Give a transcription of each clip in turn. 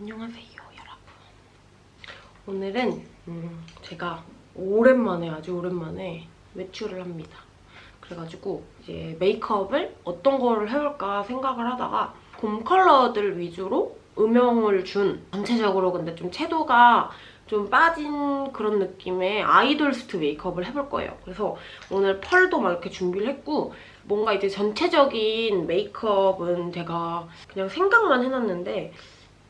안녕하세요 여러분 오늘은 음, 제가 오랜만에 아주 오랜만에 외출을 합니다 그래가지고 이제 메이크업을 어떤 거를 해볼까 생각을 하다가 봄 컬러들 위주로 음영을 준 전체적으로 근데 좀 채도가 좀 빠진 그런 느낌의 아이돌st 메이크업을 해볼 거예요. 그래서 오늘 펄도 막 이렇게 준비를 했고 뭔가 이제 전체적인 메이크업은 제가 그냥 생각만 해놨는데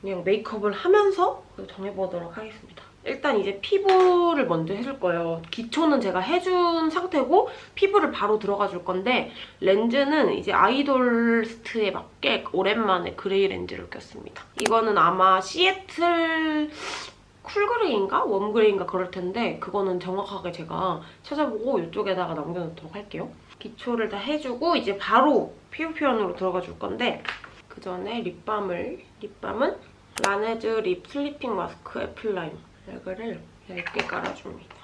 그냥 메이크업을 하면서 정해보도록 하겠습니다. 일단 이제 피부를 먼저 해줄 거예요. 기초는 제가 해준 상태고 피부를 바로 들어가 줄 건데 렌즈는 이제 아이돌st에 맞게 오랜만에 그레이 렌즈를 꼈습니다. 이거는 아마 시애틀 cool gray인가? warm gray인가 그럴 텐데 그거는 정확하게 제가 찾아보고 이쪽에다가 남겨놓도록 할게요. 기초를 다 해주고 이제 바로 피부 표현으로 들어가 줄 건데 그 전에 립밤을 립밤은 라네즈 lip sleeping mask apple lime 이거를 얇게 깔아줍니다.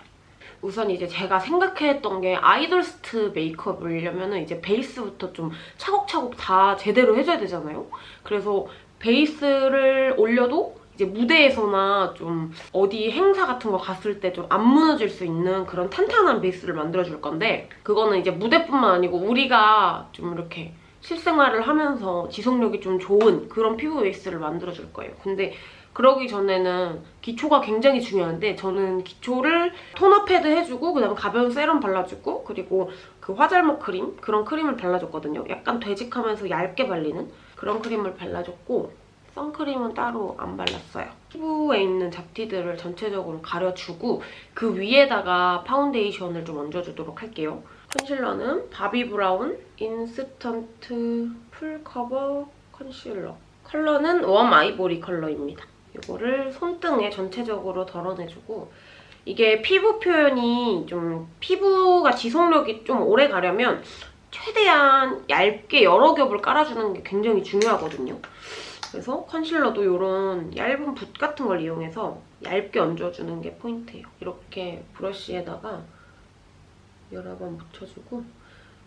우선 이제 제가 생각했던 게 아이돌st 메이크업을 하려면 이제 베이스부터 좀 차곡차곡 다 제대로 해줘야 되잖아요. 그래서 베이스를 올려도 이제 무대에서나 좀 어디 행사 같은 거 갔을 때 좀 안 무너질 수 있는 그런 탄탄한 베이스를 만들어줄 건데 그거는 이제 무대뿐만 아니고 우리가 좀 이렇게 실생활을 하면서 지속력이 좀 좋은 그런 피부 베이스를 만들어줄 거예요. 근데 그러기 전에는 기초가 굉장히 중요한데 저는 기초를 토너 패드 해주고 그다음 가벼운 세럼 발라주고 그리고 그 화잘먹 크림 그런 크림을 발라줬거든요. 약간 되직하면서 얇게 발리는 그런 크림을 발라줬고 선크림은 따로 안 발랐어요. 피부에 있는 잡티들을 전체적으로 가려주고 그 위에다가 파운데이션을 좀 얹어주도록 할게요. 컨실러는 바비 브라운 instant full cover concealer. 컬러는 warm ivory 컬러입니다. 이거를 손등에 전체적으로 덜어내주고 이게 피부 표현이 좀 피부가 지속력이 좀 오래 가려면 최대한 얇게 여러 겹을 깔아주는 게 굉장히 중요하거든요. 그래서 컨실러도 이런 얇은 붓 같은 걸 이용해서 얇게 얹어주는 게 포인트예요. 이렇게 브러쉬에다가 여러 번 묻혀주고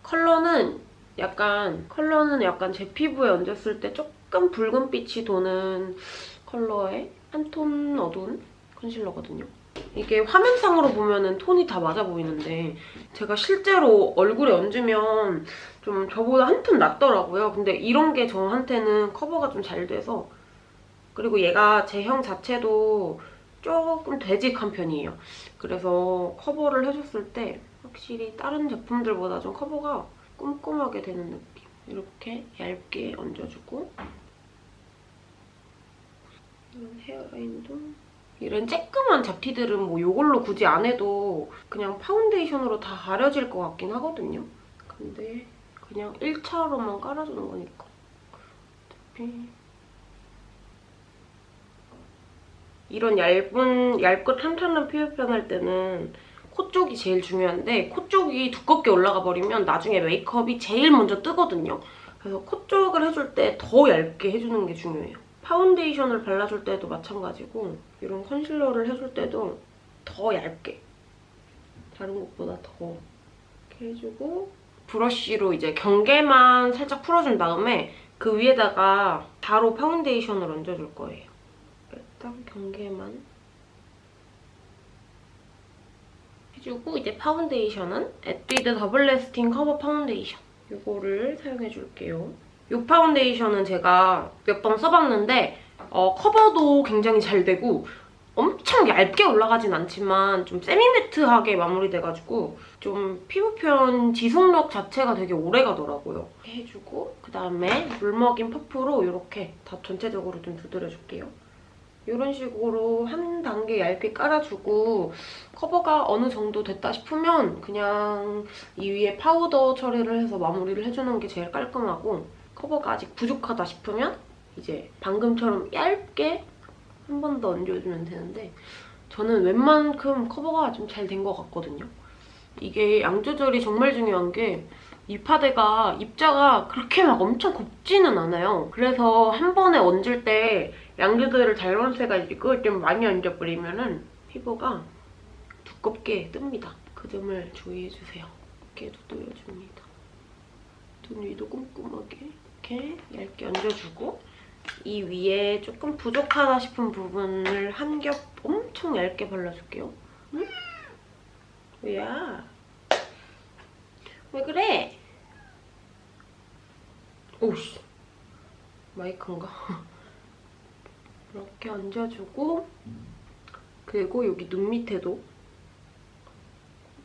컬러는 약간 컬러는 약간 제 피부에 얹었을 때 조금 붉은빛이 도는 컬러의 한 톤 어두운 컨실러거든요. 이게 화면상으로 보면 톤이 다 맞아 보이는데 제가 실제로 얼굴에 얹으면 좀 저보다 한톤 낫더라고요. 근데 이런 게 저한테는 커버가 좀 잘 돼서 그리고 얘가 제형 자체도 조금 되직한 편이에요. 그래서 커버를 해줬을 때 확실히 다른 제품들보다 좀 커버가 꼼꼼하게 되는 느낌. 이렇게 얇게 얹어주고 이런 헤어라인도 이런 쬐끄만 잡티들은 뭐 이걸로 굳이 안 해도 그냥 파운데이션으로 다 가려질 것 같긴 하거든요. 근데 그냥 1차로만 깔아주는 거니까. 어차피 이런 얇은, 얇고 탄탄한 피부 표현할 때는 코 쪽이 제일 중요한데 코 쪽이 두껍게 올라가 버리면 나중에 메이크업이 제일 먼저 뜨거든요. 그래서 코 쪽을 해줄 때 더 얇게 해주는 게 중요해요. 파운데이션을 발라줄 때도 마찬가지고 이런 컨실러를 해줄 때도 더 얇게 다른 것보다 더 이렇게 해주고 브러쉬로 이제 경계만 살짝 풀어준 다음에 그 위에다가 바로 파운데이션을 얹어줄 거예요. 일단 경계만 해주고 이제 파운데이션은 에뛰드 double lasting cover foundation 이거를 사용해줄게요. 이 파운데이션은 제가 몇 번 써봤는데 어, 커버도 굉장히 잘 되고 엄청 얇게 올라가진 않지만 좀 semi-matte하게 마무리돼가지고 좀 피부 표현 지속력 자체가 되게 오래 가더라고요. 이렇게 해주고 그다음에 물 먹인 퍼프로 이렇게 다 전체적으로 좀 두드려줄게요. 이런 식으로 한 단계 얇게 깔아주고 커버가 어느 정도 됐다 싶으면 그냥 이 위에 파우더 처리를 해서 마무리를 해주는 게 제일 깔끔하고 커버가 아직 부족하다 싶으면 이제 방금처럼 얇게 한 번 더 얹어주면 되는데 저는 웬만큼 커버가 좀 잘 된 것 같거든요. 이게 양 조절이 정말 중요한 게 이 파데가 입자가 그렇게 막 엄청 곱지는 않아요. 그래서 한 번에 얹을 때 양조절을 잘못해가지고 좀 많이 얹어버리면 은 피부가 두껍게 뜹니다. 그 점을 주의해주세요. 이렇게 두드려줍니다. 눈 위도 꼼꼼하게 이렇게 얇게 얹어주고 이 위에 조금 부족하다 싶은 부분을 한 겹 엄청 얇게 발라줄게요. 음? 뭐야? 왜 그래? 오씨 마이크인가? 이렇게 얹어주고 그리고 여기 눈 밑에도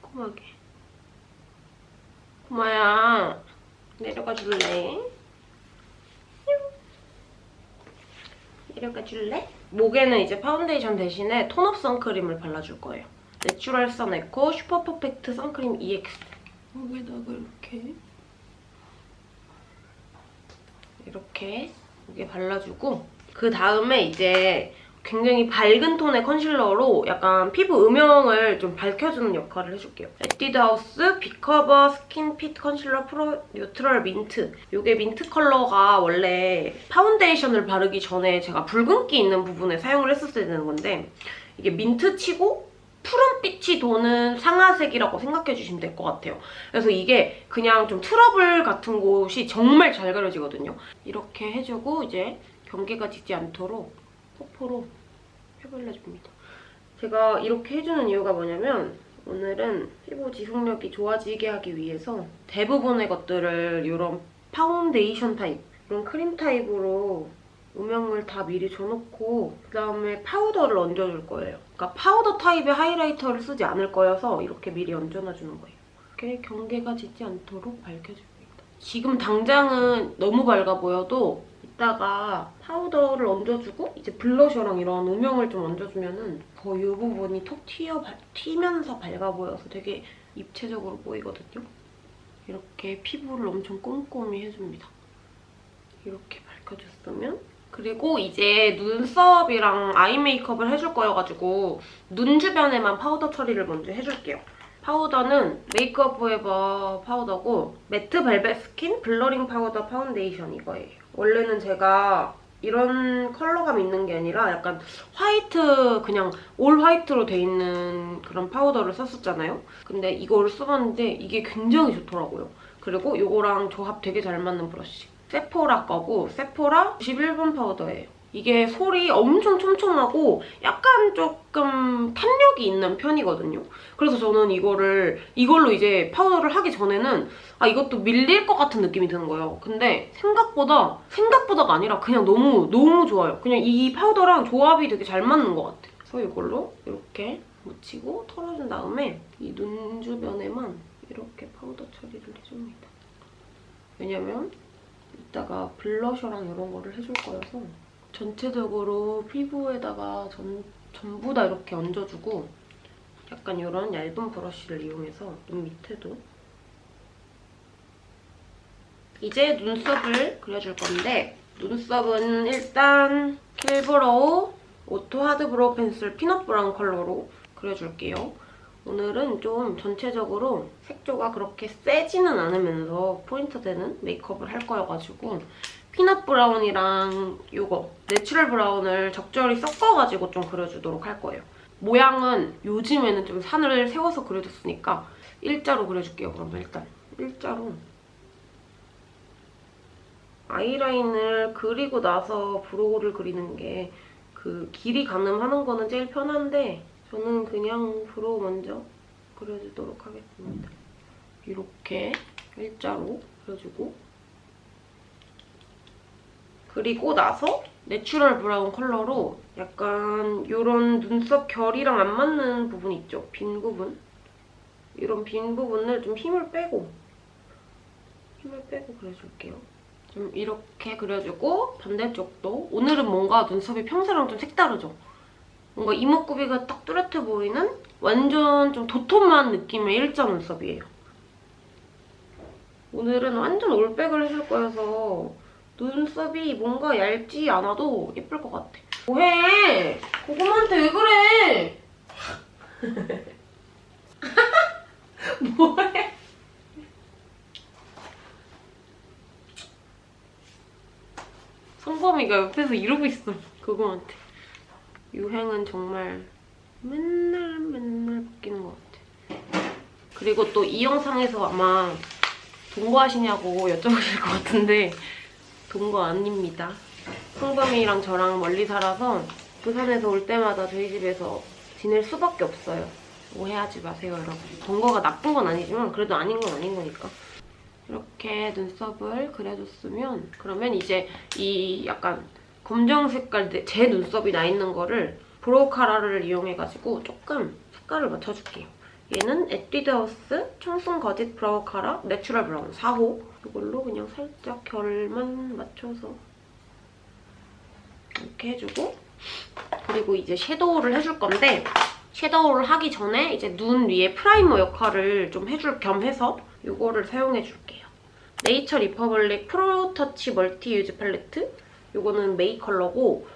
꼼꼼하게 고마야 내려가 줄래? 내려가 줄래? 목에는 이제 파운데이션 대신에 tone-up 선크림을 발라줄 거예요. Natural Sun Eco super perfect sun cream EX 목에다가 이렇게 이렇게 목에 발라주고 그 다음에 이제 굉장히 밝은 톤의 컨실러로 약간 피부 음영을 좀 밝혀주는 역할을 해줄게요. 에뛰드하우스 Big Cover Skin Fit Concealer Pro Neutral Mint. 이게 민트 컬러가 원래 파운데이션을 바르기 전에 제가 붉은기 있는 부분에 사용을 했었어야 되는 건데 이게 민트치고 푸른빛이 도는 상아색이라고 생각해주시면 될 것 같아요. 그래서 이게 그냥 좀 트러블 같은 곳이 정말 잘 가려지거든요. 이렇게 해주고 이제 경계가 지지 않도록 퍼프로 펴발라줍니다. 제가 이렇게 해주는 이유가 뭐냐면 오늘은 피부 지속력이 좋아지게 하기 위해서 대부분의 것들을 이런 파운데이션 타입, 이런 크림 타입으로 음영을 다 미리 줘놓고 그다음에 파우더를 얹어줄 거예요. 그러니까 파우더 타입의 하이라이터를 쓰지 않을 거여서 이렇게 미리 얹어놔주는 거예요. 이렇게 경계가 지지 않도록 밝혀줍니다. 지금 당장은 너무 밝아 보여도 이따가 파우더를 얹어주고 이제 블러셔랑 이런 음영을 좀 얹어주면은 더이 부분이 톡 튀어, 튀면서 밝아 보여서 되게 입체적으로 보이거든요. 이렇게 피부를 엄청 꼼꼼히 해줍니다. 이렇게 밝혀줬으면 그리고 이제 눈썹이랑 아이 메이크업을 해줄 거여가지고 눈 주변에만 파우더 처리를 먼저 해줄게요. 파우더는 메이크업 포에버 파우더고 Matte Velvet Skin Blurring Powder Foundation 이거예요. 원래는 제가 이런 컬러감 있는 게 아니라 약간 화이트 그냥 all white로 돼 있는 그런 파우더를 썼었잖아요. 근데 이거를 써봤는데 이게 굉장히 좋더라고요. 그리고 이거랑 조합 되게 잘 맞는 브러쉬. 세포라 거고 세포라 91번 파우더예요. 이게 솔이 엄청 촘촘하고 약간 조금 탄력이 있는 편이거든요. 그래서 저는 이거를 이걸로 이제 파우더를 하기 전에는 아 이것도 밀릴 것 같은 느낌이 드는 거예요. 근데 생각보다 생각보다가 아니라 그냥 너무 너무 좋아요. 그냥 이 파우더랑 조합이 되게 잘 맞는 것 같아요. 그래서 이걸로 이렇게 묻히고 털어준 다음에 이 눈 주변에만 이렇게 파우더 처리를 해줍니다. 왜냐면 이따가 블러셔랑 이런 거를 해줄 거여서 전체적으로 피부에다가 전, 전부 다 이렇게 얹어주고 약간 이런 얇은 브러쉬를 이용해서 눈 밑에도 이제 눈썹을 그려줄 건데 눈썹은 일단 Kill Brow Auto Hard Brow Pencil Peanut Brown 컬러로 그려줄게요. 오늘은 좀 전체적으로 색조가 그렇게 세지는 않으면서 포인트 되는 메이크업을 할 거여가지고 Peanut Brown이랑 이거 Natural Brown을 적절히 섞어가지고 좀 그려주도록 할 거예요. 모양은 요즘에는 좀 산을 세워서 그려줬으니까 일자로 그려줄게요. 그러면 일단 일자로 아이라인을 그리고 나서 brow를 그리는 게 그 길이 가늠하는 거는 제일 편한데 저는 그냥 brow 먼저 그려주도록 하겠습니다. 이렇게 일자로 그려주고 그리고 나서 Natural Brown 컬러로 약간 이런 눈썹 결이랑 안 맞는 부분 있죠? 빈 부분? 이런 빈 부분을 좀 힘을 빼고 힘을 빼고 그려줄게요. 좀 이렇게 그려주고 반대쪽도 오늘은 뭔가 눈썹이 평소랑 좀 색다르죠? 뭔가 이목구비가 딱 뚜렷해 보이는 완전 좀 도톰한 느낌의 일자 눈썹이에요. 오늘은 완전 올백을 해줄 거여서 눈썹이 뭔가 얇지 않아도 예쁠 것 같아. 뭐해? 고구마한테 왜 그래? 뭐해? 성범이가 옆에서 이러고 있어. 고구마한테. 유행은 정말 맨날 맨날 바뀌는 것 같아. 그리고 또 이 영상에서 아마 동거하시냐고 여쭤보실 것 같은데 동거 아닙니다. 풍범이랑 저랑 멀리 살아서 부산에서 올 때마다 저희 집에서 지낼 수밖에 없어요. 오해하지 마세요, 여러분. 동거가 나쁜 건 아니지만 그래도 아닌 건 아닌 거니까. 이렇게 눈썹을 그려줬으면 그러면 이제 이 약간 검정 색깔 내- 제 눈썹이 나 있는 거를 brow cara를 이용해가지고 조금 색깔을 맞춰줄게요. 얘는 에뛰드하우스 청순 거짓 Brow Cara Natural Brown 4호 이걸로 그냥 살짝 결만 맞춰서 이렇게 해주고 그리고 이제 섀도우를 해줄 건데 섀도우를 하기 전에 이제 눈 위에 프라이머 역할을 좀 해줄 겸 해서 이거를 사용해줄게요. 네이처 리퍼블릭 Pro Touch Multi Use Palette 이거는 May 컬러고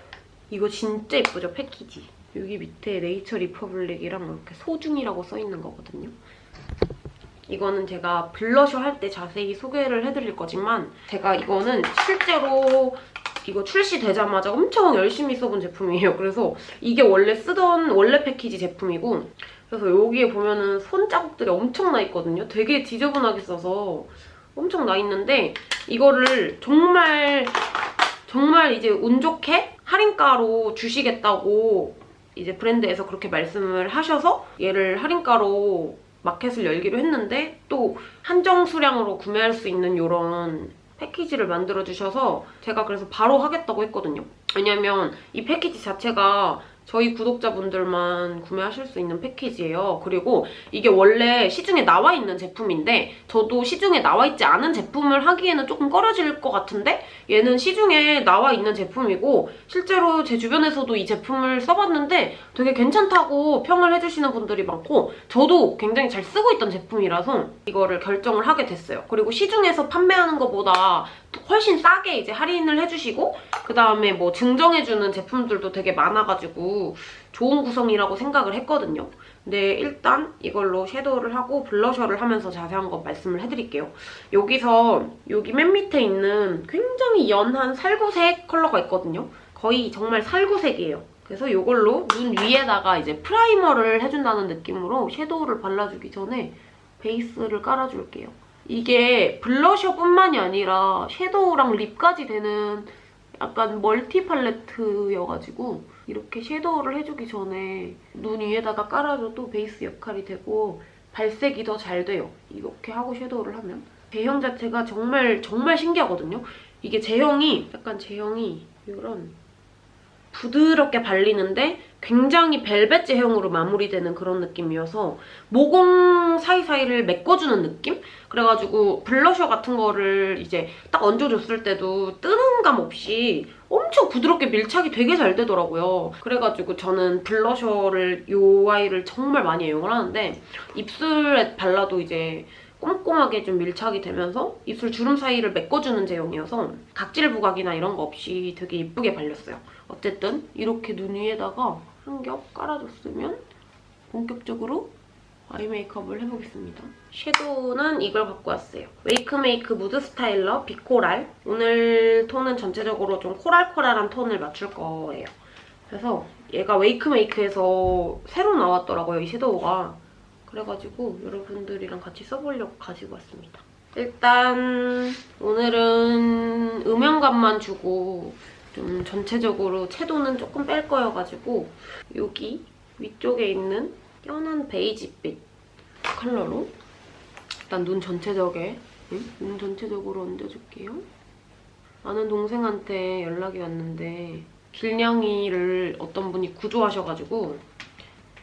이거 진짜 예쁘죠, 패키지. 여기 밑에 네이처 리퍼블릭이랑 이렇게 소중이라고 써있는 거거든요. 이거는 제가 블러셔 할 때 자세히 소개를 해드릴 거지만 제가 이거는 실제로 이거 출시되자마자 엄청 열심히 써본 제품이에요. 그래서 이게 원래 쓰던 원래 패키지 제품이고 그래서 여기에 보면은 손 자국들이 엄청 나 있거든요. 되게 지저분하게 써서 엄청 나 있는데 이거를 정말 정말 이제 운 좋게 할인가로 주시겠다고 이제 브랜드에서 그렇게 말씀을 하셔서 얘를 할인가로 마켓을 열기로 했는데 또 한정 수량으로 구매할 수 있는 이런 패키지를 만들어주셔서 제가 그래서 바로 하겠다고 했거든요. 왜냐면 이 패키지 자체가 저희 구독자분들만 구매하실 수 있는 패키지예요. 그리고 이게 원래 시중에 나와 있는 제품인데 저도 시중에 나와 있지 않은 제품을 하기에는 조금 꺼려질 것 같은데 얘는 시중에 나와 있는 제품이고 실제로 제 주변에서도 이 제품을 써봤는데 되게 괜찮다고 평을 해주시는 분들이 많고 저도 굉장히 잘 쓰고 있던 제품이라서 이거를 결정을 하게 됐어요. 그리고 시중에서 판매하는 것보다 훨씬 싸게 이제 할인을 해주시고 그 다음에 뭐 증정해주는 제품들도 되게 많아가지고 좋은 구성이라고 생각을 했거든요. 근데 일단 이걸로 섀도우를 하고 블러셔를 하면서 자세한 거 말씀을 해드릴게요. 여기서 여기 맨 밑에 있는 굉장히 연한 살구색 컬러가 있거든요. 거의 정말 살구색이에요. 그래서 이걸로 눈 위에다가 이제 프라이머를 해준다는 느낌으로 섀도우를 발라주기 전에 베이스를 깔아줄게요. 이게 블러셔뿐만이 아니라 섀도우랑 립까지 되는 약간 멀티 팔레트여가지고 이렇게 섀도우를 해주기 전에 눈 위에다가 깔아줘도 베이스 역할이 되고 발색이 더 잘 돼요. 이렇게 하고 섀도우를 하면. 제형 자체가 정말 정말 신기하거든요. 이게 제형이 약간 제형이 이런 부드럽게 발리는데 굉장히 벨벳 제형으로 마무리되는 그런 느낌이어서 모공 사이사이를 메꿔주는 느낌? 그래가지고 블러셔 같은 거를 이제 딱 얹어줬을 때도 뜨는 감 없이 엄청 부드럽게 밀착이 되게 잘 되더라고요. 그래가지고 저는 블러셔를 이 아이를 정말 많이 애용을 하는데 입술에 발라도 이제 꼼꼼하게 좀 밀착이 되면서 입술 주름 사이를 메꿔주는 제형이어서 각질 부각이나 이런 거 없이 되게 예쁘게 발렸어요. 어쨌든 이렇게 눈 위에다가 한 겹 깔아줬으면 본격적으로 아이 메이크업을 해보겠습니다. 섀도우는 이걸 갖고 왔어요. 웨이크메이크 Mood Styler Be Coral. 오늘 톤은 전체적으로 좀 코랄코랄한 톤을 맞출 거예요. 그래서 얘가 웨이크메이크에서 새로 나왔더라고요, 이 섀도우가. 그래가지고 여러분들이랑 같이 써보려고 가지고 왔습니다. 일단 오늘은 음영감만 주고 좀 전체적으로 채도는 조금 뺄 거여가지고 여기 위쪽에 있는 연한 베이지빛 컬러로 일단 눈 전체적에 응? 눈 전체적으로 얹어줄게요. 아는 동생한테 연락이 왔는데 길냥이를 어떤 분이 구조하셔가지고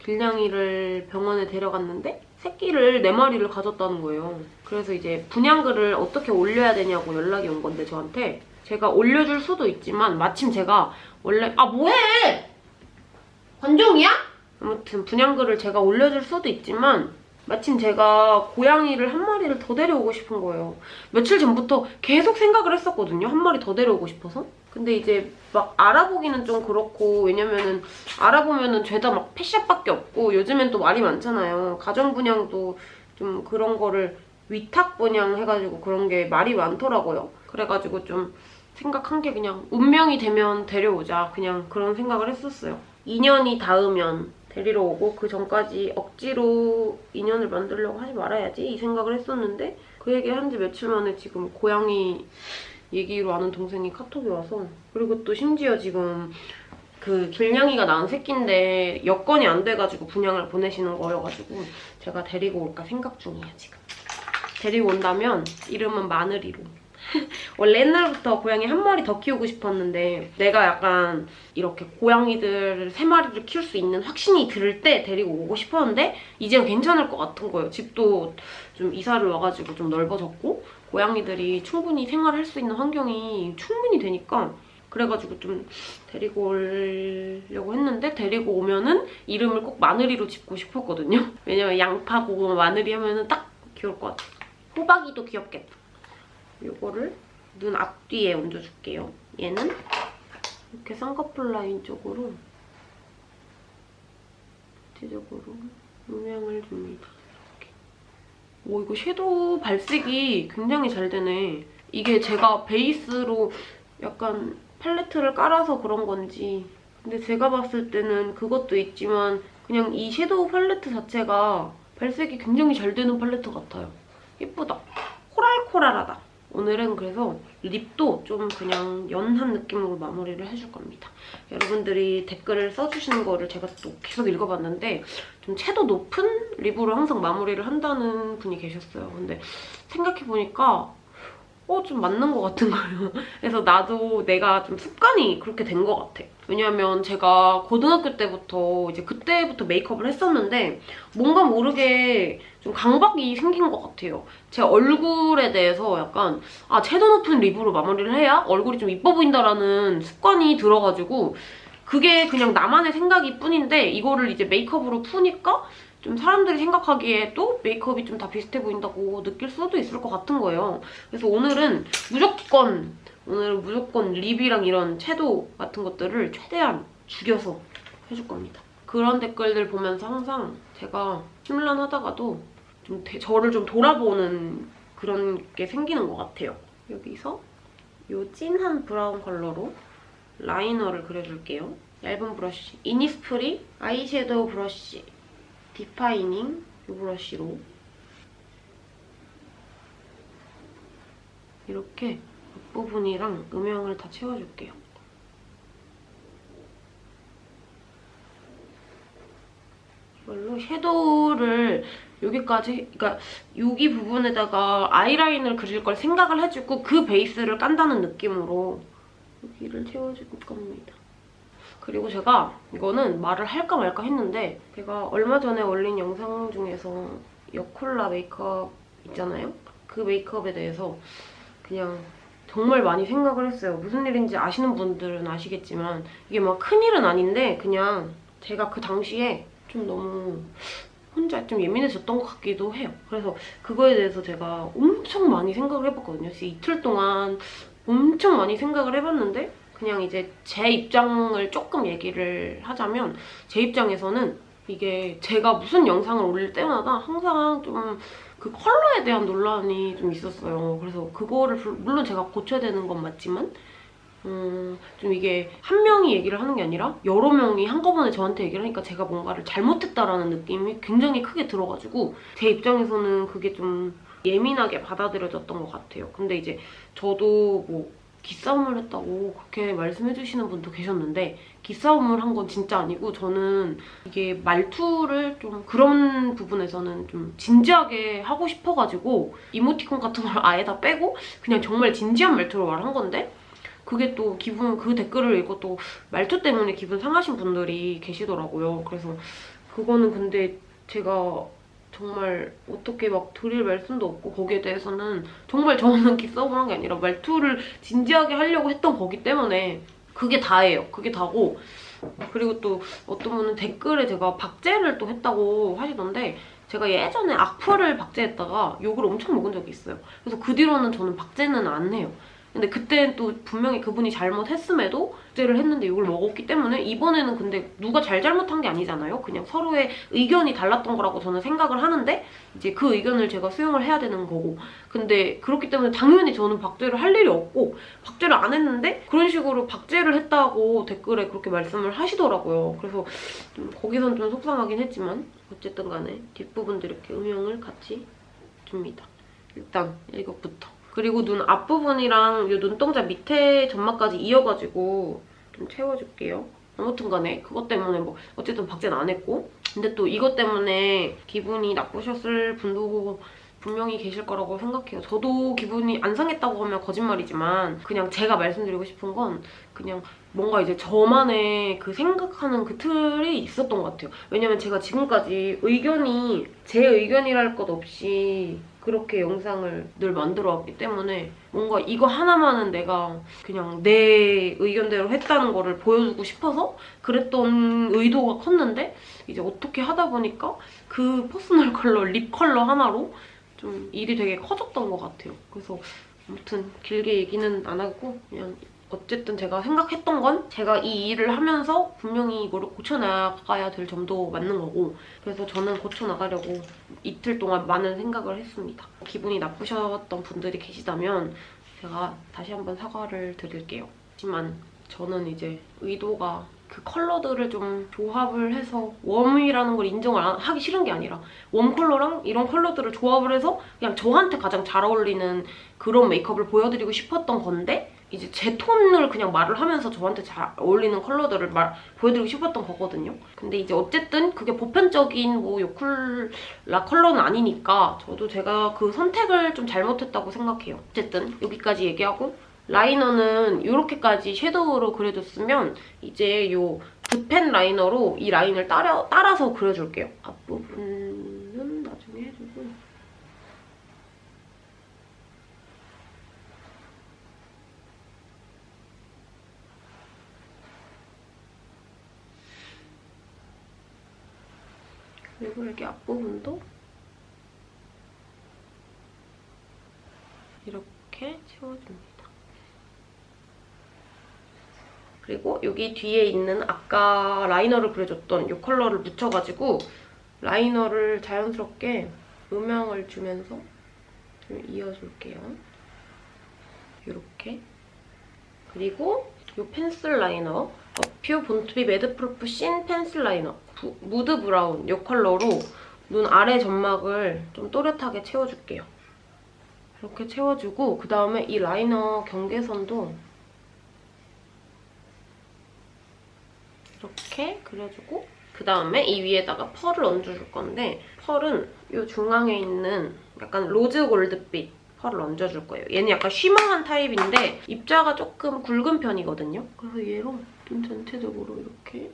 길냥이를 병원에 데려갔는데 새끼를 4마리를 가졌다는 거예요. 그래서 이제 분양글을 어떻게 올려야 되냐고 연락이 온 건데 저한테 제가 올려줄 수도 있지만 마침 제가 원래 아 뭐해! 관종이야? 아무튼 분양글을 제가 올려줄 수도 있지만 마침 제가 고양이를 한 마리를 더 데려오고 싶은 거예요. 며칠 전부터 계속 생각을 했었거든요. 한 마리 더 데려오고 싶어서. 근데 이제 막 알아보기는 좀 그렇고 왜냐면은 알아보면은 죄다 막 펫샵밖에 없고 요즘엔 또 말이 많잖아요. 가정 분양도 좀 그런 거를 위탁 분양 해가지고 그런 게 말이 많더라고요. 그래가지고 좀 생각한 게 그냥 운명이 되면 데려오자 그냥 그런 생각을 했었어요. 2년이 닿으면 데리러 오고 그 전까지 억지로 인연을 만들려고 하지 말아야지 이 생각을 했었는데 그 얘기 한 지 며칠 만에 지금 고양이 얘기로 아는 동생이 카톡이 와서 그리고 또 심지어 지금 그 길냥이가 낳은 새끼인데 여건이 안 돼가지고 분양을 보내시는 거여가지고 제가 데리고 올까 생각 중이에요 지금. 데리고 온다면 이름은 마늘이로. 원래 옛날부터 고양이 한 마리 더 키우고 싶었는데 내가 약간 이렇게 고양이들 세 마리를 키울 수 있는 확신이 들 때 데리고 오고 싶었는데 이제는 괜찮을 것 같은 거예요. 집도 좀 이사를 와가지고 좀 넓어졌고 고양이들이 충분히 생활할 수 있는 환경이 충분히 되니까 그래가지고 좀 데리고 오려고 했는데 데리고 오면은 이름을 꼭 마늘이로 짓고 싶었거든요. 왜냐면 양파, 고구마, 마늘이 하면은 딱 귀여울 것 같아. 호박이도 귀엽겠다. 요거를 눈 앞뒤에 얹어줄게요. 얘는 이렇게 쌍꺼풀 라인 쪽으로 대적으로 음영을 줍니다. 이렇게. 오 이거 섀도우 발색이 굉장히 잘 되네. 이게 제가 베이스로 약간 팔레트를 깔아서 그런 건지 근데 제가 봤을 때는 그것도 있지만 그냥 이 섀도우 팔레트 자체가 발색이 굉장히 잘 되는 팔레트 같아요. 예쁘다. 코랄코랄하다. 오늘은 그래서 립도 좀 그냥 연한 느낌으로 마무리를 해줄 겁니다. 여러분들이 댓글을 써주시는 거를 제가 또 계속 읽어봤는데 좀 채도 높은 립으로 항상 마무리를 한다는 분이 계셨어요. 근데 생각해보니까 어, 좀 맞는 것 같은 거예요. 그래서 나도 내가 좀 습관이 그렇게 된 것 같아. 왜냐면 제가 고등학교 때부터 이제 그때부터 메이크업을 했었는데 뭔가 모르게 좀 강박이 생긴 것 같아요. 제 얼굴에 대해서 약간 아 채도 높은 립으로 마무리를 해야 얼굴이 좀 이뻐 보인다라는 습관이 들어가지고 그게 그냥 나만의 생각일 뿐인데 이거를 이제 메이크업으로 푸니까 좀 사람들이 생각하기에도 메이크업이 좀 다 비슷해 보인다고 느낄 수도 있을 것 같은 거예요. 그래서 오늘은 무조건 오늘은 무조건 립이랑 이런 채도 같은 것들을 최대한 죽여서 해줄 겁니다. 그런 댓글들 보면서 항상 제가 심란하다가도 좀 대- 저를 좀 돌아보는 그런 게 생기는 것 같아요. 여기서 이 진한 브라운 컬러로 라이너를 그려줄게요. 얇은 브러쉬. 이니스프리 아이섀도우 브러쉬. Defining 이 브러쉬로 이렇게 앞부분이랑 음영을 다 채워줄게요. 이걸로 섀도우를 여기까지, 그러니까 여기 부분에다가 아이라인을 그릴 걸 생각을 해주고 그 베이스를 깐다는 느낌으로 여기를 채워줄 겁니다. 그리고 제가 이거는 말을 할까 말까 했는데 제가 얼마 전에 올린 영상 중에서 여콜라 메이크업 있잖아요? 그 메이크업에 대해서 그냥 정말 많이 생각을 했어요. 무슨 일인지 아시는 분들은 아시겠지만 이게 막 큰일은 아닌데 그냥 제가 그 당시에 좀 너무 혼자 좀 예민해졌던 것 같기도 해요. 그래서 그거에 대해서 제가 엄청 많이 생각을 해봤거든요. 이틀 동안 엄청 많이 생각을 해봤는데 그냥 이제 제 입장을 조금 얘기를 하자면 제 입장에서는 이게 제가 무슨 영상을 올릴 때마다 항상 좀 그 컬러에 대한 논란이 좀 있었어요. 그래서 그거를 불- 물론 제가 고쳐야 되는 건 맞지만 음, 좀 이게 한 명이 얘기를 하는 게 아니라 여러 명이 한꺼번에 저한테 얘기를 하니까 제가 뭔가를 잘못했다라는 느낌이 굉장히 크게 들어가지고 제 입장에서는 그게 좀 예민하게 받아들여졌던 것 같아요. 근데 이제 저도 뭐 기싸움을 했다고 그렇게 말씀해주시는 분도 계셨는데 기싸움을 한 건 진짜 아니고 저는 이게 말투를 좀 그런 부분에서는 좀 진지하게 하고 싶어가지고 이모티콘 같은 걸 아예 다 빼고 그냥 정말 진지한 말투로 말한 건데 그게 또 기분 그 댓글을 또 말투 때문에 기분 상하신 분들이 계시더라고요. 그래서 그거는 근데 제가 정말 어떻게 막 드릴 말씀도 없고 거기에 대해서는 정말 저는 한게 아니라 말투를 진지하게 하려고 했던 거기 때문에 그게 다예요. 그게 다고 그리고 또 어떤 분은 댓글에 제가 박제를 또 했다고 하시던데 제가 예전에 악플을 박제했다가 욕을 엄청 먹은 적이 있어요. 그래서 그 뒤로는 저는 박제는 안 해요. 근데 그때 또 분명히 그분이 잘못했음에도 박제를 했는데 욕을 먹었기 때문에 이번에는 근데 누가 잘 잘못한 게 아니잖아요. 그냥 서로의 의견이 달랐던 거라고 저는 생각을 하는데 이제 그 의견을 제가 수용을 해야 되는 거고 근데 그렇기 때문에 당연히 저는 박제를 할 일이 없고 박제를 안 했는데 그런 식으로 박제를 했다고 댓글에 그렇게 말씀을 하시더라고요. 그래서 좀 거기선 좀 속상하긴 했지만 어쨌든 간에 뒷부분도 이렇게 음영을 같이 줍니다. 일단 이것부터 그리고 눈 앞부분이랑 이 눈동자 밑에 점막까지 이어가지고 좀 채워줄게요. 아무튼 간에 그것 때문에 뭐 어쨌든 박제는 안 했고 근데 또 이것 때문에 기분이 나쁘셨을 분도 분명히 계실 거라고 생각해요. 저도 기분이 안 상했다고 하면 거짓말이지만 그냥 제가 말씀드리고 싶은 건 그냥 뭔가 이제 저만의 그 생각하는 그 틀이 있었던 것 같아요. 왜냐면 제가 지금까지 의견이 제 의견이랄 것 없이 그렇게 영상을 늘 만들어 왔기 때문에 뭔가 이거 하나만은 내가 그냥 내 의견대로 했다는 거를 보여주고 싶어서 그랬던 의도가 컸는데 이제 어떻게 하다 보니까 그 personal color, lip color 하나로 좀 일이 되게 커졌던 것 같아요. 그래서 아무튼 길게 얘기는 안 하고 그냥 어쨌든 제가 생각했던 건 제가 이 일을 하면서 분명히 이거를 고쳐나가야 될 점도 맞는 거고 그래서 저는 고쳐나가려고 이틀 동안 많은 생각을 했습니다. 기분이 나쁘셨던 분들이 계시다면 제가 다시 한번 사과를 드릴게요. 하지만 저는 이제 의도가 그 컬러들을 좀 조합을 해서 웜이라는 걸 인정을 안- 하기 싫은 게 아니라 웜 컬러랑 이런 컬러들을 조합을 해서 그냥 저한테 가장 잘 어울리는 그런 메이크업을 보여드리고 싶었던 건데 이제 제 톤을 그냥 말을 하면서 저한테 잘 어울리는 컬러들을 말, 보여드리고 싶었던 거거든요. 근데 이제 어쨌든 그게 보편적인 뭐 요쿨라 컬러는 아니니까 저도 제가 그 선택을 좀 잘못했다고 생각해요. 어쨌든 여기까지 얘기하고 라이너는 이렇게까지 섀도우로 그려줬으면 이제 요 붓펜 라이너로 이 라인을 따라, 따라서 그려줄게요. 앞부분은 나중에 해주고 그리고 여기 앞부분도 이렇게 채워줍니다. 그리고 여기 뒤에 있는 아까 라이너를 그려줬던 이 컬러를 묻혀가지고 라이너를 자연스럽게 음영을 주면서 좀 이어줄게요. 이렇게. 그리고 이 펜슬 라이너 어퓨 Born to be Madproof 신 pencil liner 부- mood brown 이 컬러로 눈 아래 점막을 좀 또렷하게 채워줄게요. 이렇게 채워주고 그다음에 이 라이너 경계선도 이렇게 그려주고 그 다음에 이 위에다가 펄을 얹어줄 건데 펄은 이 중앙에 있는 약간 rose gold빛 펄을 얹어줄 거예요. 얘는 약간 shimmer한 타입인데 입자가 조금 굵은 편이거든요. 그래서 얘로 눈 전체적으로 이렇게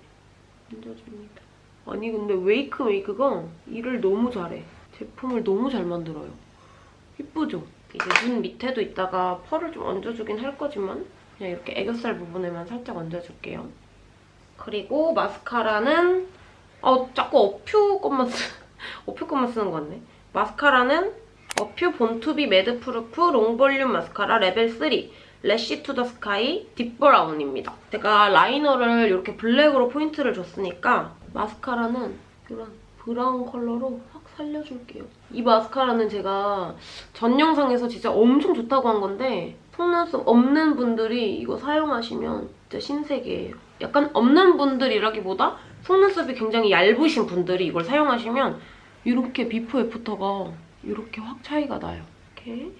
얹어줍니다. 아니 근데 웨이크 메이크가 일을 너무 잘해. 제품을 너무 잘 만들어요. 이쁘죠? 이제 눈 밑에도 이따가 펄을 좀 얹어주긴 할 거지만 그냥 이렇게 애교살 부분에만 살짝 얹어줄게요. 그리고 마스카라는 어 자꾸 어퓨 것만 쓰 어퓨 것만 쓰는 것 같네. 마스카라는 어퓨 본투비 매드프루프 롱볼륨 마스카라 레벨 3 래쉬 투 더 스카이 딥브라운입니다. 제가 라이너를 이렇게 블랙으로 포인트를 줬으니까 마스카라는 이런 브라운 컬러로 확 살려줄게요. 이 마스카라는 제가 전 영상에서 진짜 엄청 좋다고 한 건데 속눈썹 없는 분들이 이거 사용하시면 진짜 신세계예요. 약간 없는 분들이라기보다 속눈썹이 굉장히 얇으신 분들이 이걸 사용하시면 이렇게 비포 애프터가 이렇게 확 차이가 나요. 이렇게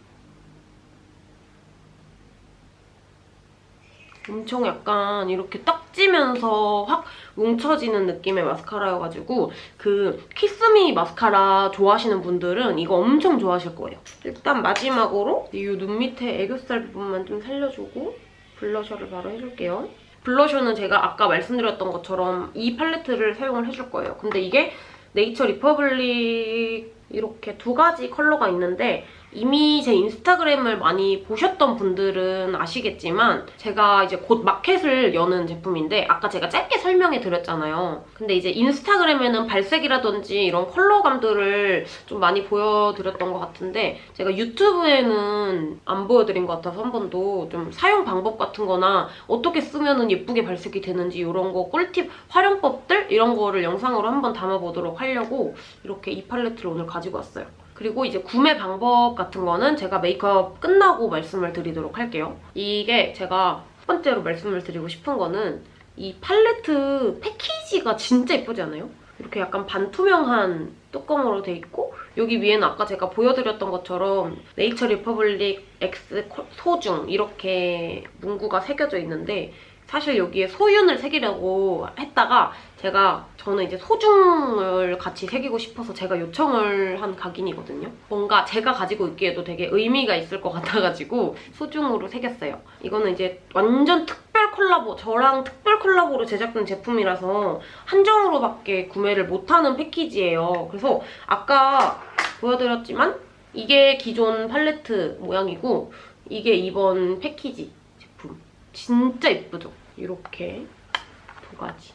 엄청 약간 이렇게 떡지면서 확 뭉쳐지는 느낌의 마스카라여가지고 그 키스미 마스카라 좋아하시는 분들은 이거 엄청 좋아하실 거예요. 일단 마지막으로 이 눈 밑에 애교살 부분만 좀 살려주고 블러셔를 바로 해줄게요. 블러셔는 제가 아까 말씀드렸던 것처럼 이 팔레트를 사용을 해줄 거예요. 근데 이게 네이처 리퍼블릭 이렇게 두 가지 컬러가 있는데 이미 제 인스타그램을 많이 보셨던 분들은 아시겠지만 제가 이제 곧 마켓을 여는 제품인데 아까 제가 짧게 설명해 드렸잖아요. 근데 이제 인스타그램에는 발색이라든지 이런 컬러감들을 좀 많이 보여드렸던 것 같은데 제가 유튜브에는 안 보여드린 것 같아서 한 번도 좀 사용 방법 같은 거나 어떻게 쓰면 예쁘게 발색이 되는지 이런 거 꿀팁 활용법들 이런 거를 영상으로 한번 담아보도록 하려고 이렇게 이 팔레트를 오늘 가지고 왔어요. 그리고 이제 구매 방법 같은 거는 제가 메이크업 끝나고 말씀을 드리도록 할게요. 이게 제가 첫 번째로 말씀을 드리고 싶은 거는 이 팔레트 패키지가 진짜 예쁘지 않아요? 이렇게 약간 반투명한 뚜껑으로 돼 있고 여기 위에는 아까 제가 보여드렸던 것처럼 네이처 리퍼블릭 X 소중 이렇게 문구가 새겨져 있는데 사실 여기에 소윤을 새기려고 했다가 제가 저는 이제 소중을 같이 새기고 싶어서 제가 요청을 한 각인이거든요. 뭔가 제가 가지고 있기에도 되게 의미가 있을 것 같아가지고 소중으로 새겼어요. 이거는 이제 완전 특별 콜라보, 저랑 특별 콜라보로 제작된 제품이라서 한정으로밖에 구매를 못하는 패키지예요. 그래서 아까 보여드렸지만 이게 기존 팔레트 모양이고 이게 이번 패키지 제품. 진짜 예쁘죠? 이렇게 두 가지.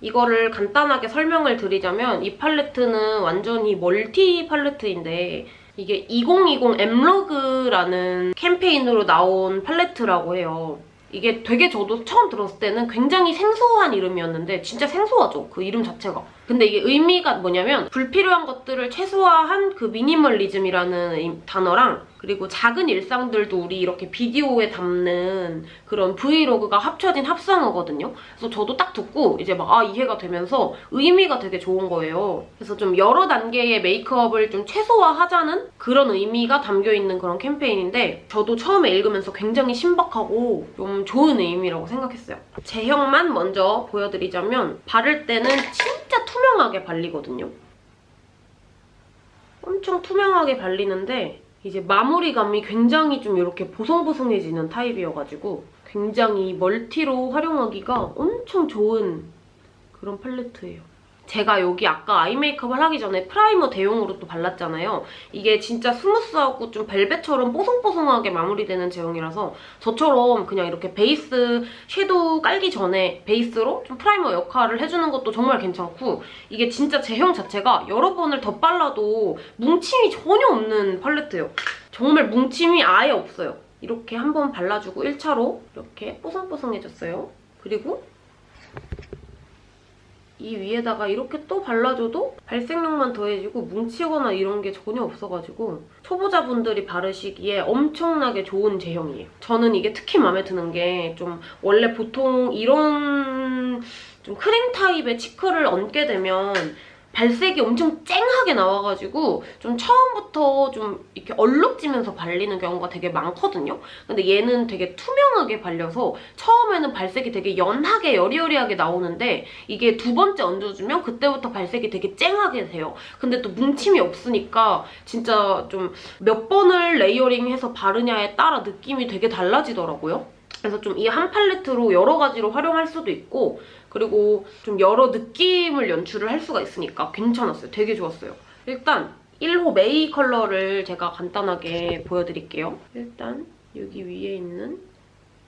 이거를 간단하게 설명을 드리자면 이 팔레트는 완전히 멀티 팔레트인데 이게 2020 엠러그라는 캠페인으로 나온 팔레트라고 해요. 이게 되게 저도 처음 들었을 때는 굉장히 생소한 이름이었는데 진짜 생소하죠, 그 이름 자체가. 근데 이게 의미가 뭐냐면 불필요한 것들을 최소화한 그 미니멀리즘이라는 단어랑 그리고 작은 일상들도 우리 이렇게 비디오에 담는 그런 브이로그가 합쳐진 합성어거든요. 그래서 저도 딱 듣고 이제 막 아 이해가 되면서 의미가 되게 좋은 거예요. 그래서 좀 여러 단계의 메이크업을 좀 최소화하자는 그런 의미가 담겨있는 그런 캠페인인데 저도 처음에 읽으면서 굉장히 신박하고 좀 좋은 의미라고 생각했어요. 제형만 먼저 보여드리자면 바를 때는 진짜 투명하게 발리거든요. 엄청 투명하게 발리는데 이제 마무리감이 굉장히 좀 이렇게 보송보송해지는 타입이어가지고 굉장히 멀티로 활용하기가 엄청 좋은 그런 팔레트예요. 제가 여기 아까 아이 메이크업을 하기 전에 프라이머 대용으로 또 발랐잖아요. 이게 진짜 smooth하고 좀 벨벳처럼 뽀송뽀송하게 마무리되는 제형이라서 저처럼 그냥 이렇게 베이스 섀도우 깔기 전에 베이스로 좀 프라이머 역할을 해주는 것도 정말 괜찮고 이게 진짜 제형 자체가 여러 번을 덧발라도 뭉침이 전혀 없는 팔레트예요. 정말 뭉침이 아예 없어요. 이렇게 한 번 발라주고 1차로 이렇게 뽀송뽀송해졌어요. 그리고 이 위에다가 이렇게 또 발라줘도 발색력만 더해지고 뭉치거나 이런 게 전혀 없어가지고 초보자분들이 바르시기에 엄청나게 좋은 제형이에요. 저는 이게 특히 마음에 드는 게 좀 원래 보통 이런 좀 크림 타입의 치크를 얹게 되면 발색이 엄청 쨍하게 나와가지고 좀 처음부터 좀 이렇게 얼룩지면서 발리는 경우가 되게 많거든요. 근데 얘는 되게 투명하게 발려서 처음에는 발색이 되게 연하게 여리여리하게 나오는데 이게 두 번째 얹어주면 그때부터 발색이 되게 쨍하게 돼요. 근데 또 뭉침이 없으니까 진짜 좀 몇 번을 레이어링해서 바르냐에 따라 느낌이 되게 달라지더라고요. 그래서 좀 이 한 팔레트로 여러 가지로 활용할 수도 있고 그리고 좀 여러 느낌을 연출을 할 수가 있으니까 괜찮았어요. 되게 좋았어요. 일단 1호 메이 컬러를 제가 간단하게 보여드릴게요. 일단 여기 위에 있는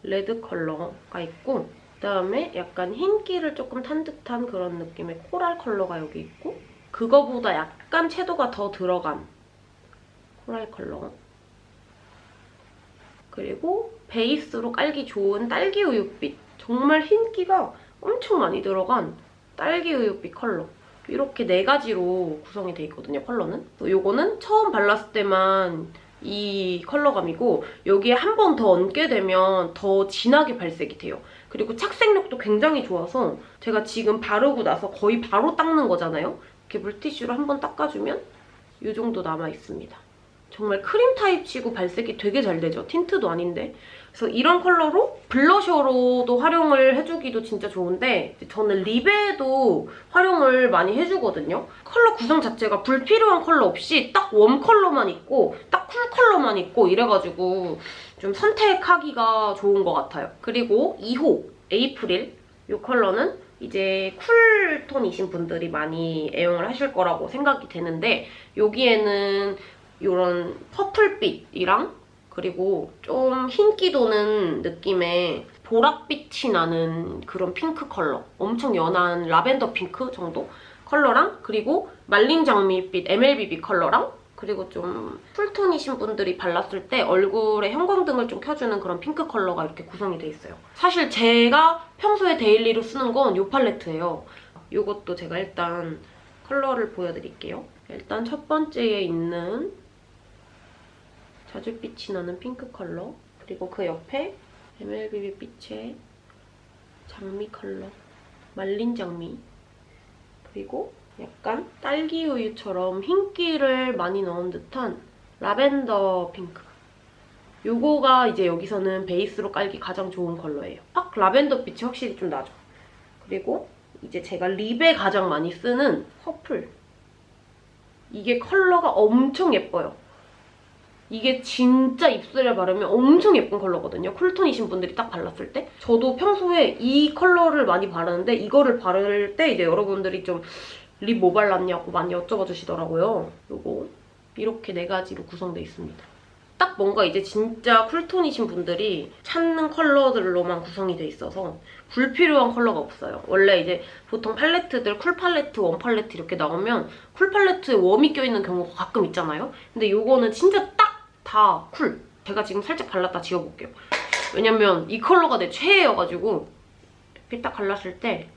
레드 컬러가 있고 그다음에 약간 흰기를 조금 탄 듯한 그런 느낌의 코랄 컬러가 여기 있고 그거보다 약간 채도가 더 들어간 코랄 컬러 그리고 베이스로 깔기 좋은 딸기 우유빛 정말 흰기가 엄청 많이 들어간 딸기 우유빛 컬러 이렇게 네 가지로 구성이 돼 있거든요, 컬러는. 이거는 처음 발랐을 때만 이 컬러감이고 여기에 한 번 더 얹게 되면 더 진하게 발색이 돼요. 그리고 착색력도 굉장히 좋아서 제가 지금 바르고 나서 거의 바로 닦는 거잖아요. 이렇게 물티슈로 한 번 닦아주면 이 정도 남아있습니다. 정말 크림 타입 치고 발색이 되게 잘 되죠? 틴트도 아닌데. 그래서 이런 컬러로 블러셔로도 활용을 해주기도 진짜 좋은데 저는 립에도 활용을 많이 해주거든요. 컬러 구성 자체가 불필요한 컬러 없이 딱 웜 컬러만 있고 딱 쿨 컬러만 있고 이래가지고 좀 선택하기가 좋은 것 같아요. 그리고 2호 에이프릴 이 컬러는 이제 쿨톤이신 분들이 많이 애용을 하실 거라고 생각이 되는데 여기에는 이런 퍼플빛이랑 그리고 좀 흰기 도는 느낌의 보랏빛이 나는 그런 핑크 컬러 엄청 연한 라벤더 핑크 정도 컬러랑 그리고 말린 장미빛 MLBB 컬러랑 그리고 좀 쿨톤이신 분들이 발랐을 때 얼굴에 형광등을 좀 켜주는 그런 핑크 컬러가 이렇게 구성이 돼 있어요. 사실 제가 평소에 데일리로 쓰는 건 이 팔레트예요. 이것도 제가 일단 컬러를 보여드릴게요. 일단 첫 번째에 있는 자줏빛이 나는 핑크 컬러 그리고 그 옆에 MLBB 빛의 장미 컬러 말린 장미 그리고 약간 딸기 우유처럼 흰기를 많이 넣은 듯한 라벤더 핑크. 요거가 이제 여기서는 베이스로 깔기 가장 좋은 컬러예요. 딱 라벤더 빛이 확실히 좀 나죠. 그리고 이제 제가 립에 가장 많이 쓰는 퍼플. 이게 컬러가 엄청 예뻐요. 이게 진짜 입술에 바르면 엄청 예쁜 컬러거든요. 쿨톤이신 분들이 딱 발랐을 때. 저도 평소에 이 컬러를 많이 바르는데 이거를 바를 때 이제 여러분들이 좀 립 뭐 발랐냐고 많이 여쭤봐 주시더라고요. 요거 이렇게 네 가지로 구성되어 있습니다. 딱 뭔가 이제 진짜 쿨톤이신 분들이 찾는 컬러들로만 구성이 돼 있어서 불필요한 컬러가 없어요. 원래 이제 보통 팔레트들 쿨 팔레트, 웜 팔레트 이렇게 나오면 쿨 팔레트에 웜이 껴있는 경우가 가끔 있잖아요. 근데 요거는 진짜 딱 다 쿨. 제가 지금 살짝 발랐다 지워볼게요. 왜냐면 이 컬러가 내 최애여가지고 이렇게 딱 발랐을 때